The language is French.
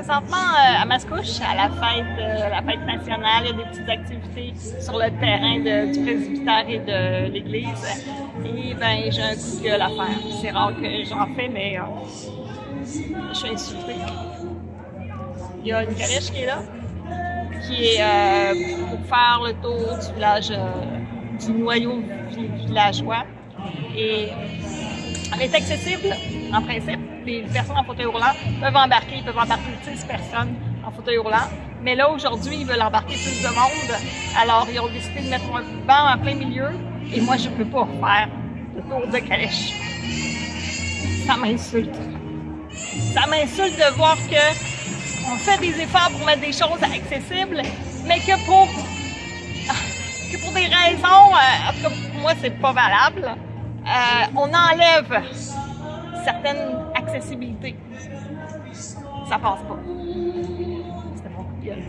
présentement euh, à Mascouche, à la fête, euh, la fête nationale, il y a des petites activités sur le terrain du presbytère et de l'église. Et ben j'ai un coup de gueule à faire. C'est rare que j'en fais, mais euh, je suis insultée. Il y a une calèche qui est là, qui est pour faire le tour du village, du noyau villageois. Et est accessible, en principe. Les personnes en fauteuil roulant peuvent embarquer, ils peuvent embarquer 10 personnes en fauteuil roulant. Mais là, aujourd'hui, ils veulent embarquer plus de monde. Alors, ils ont décidé de mettre un banc en plein milieu. Et moi, je ne peux pas faire le tour de calèche. Ça m'insulte. Ça m'insulte de voir que on fait des efforts pour mettre des choses accessibles, mais que pour, que pour des raisons, euh, en tout cas, pour moi, c'est pas valable. Euh, on enlève certaines accessibilités. Ça passe pas. C'était mon coup de gueule.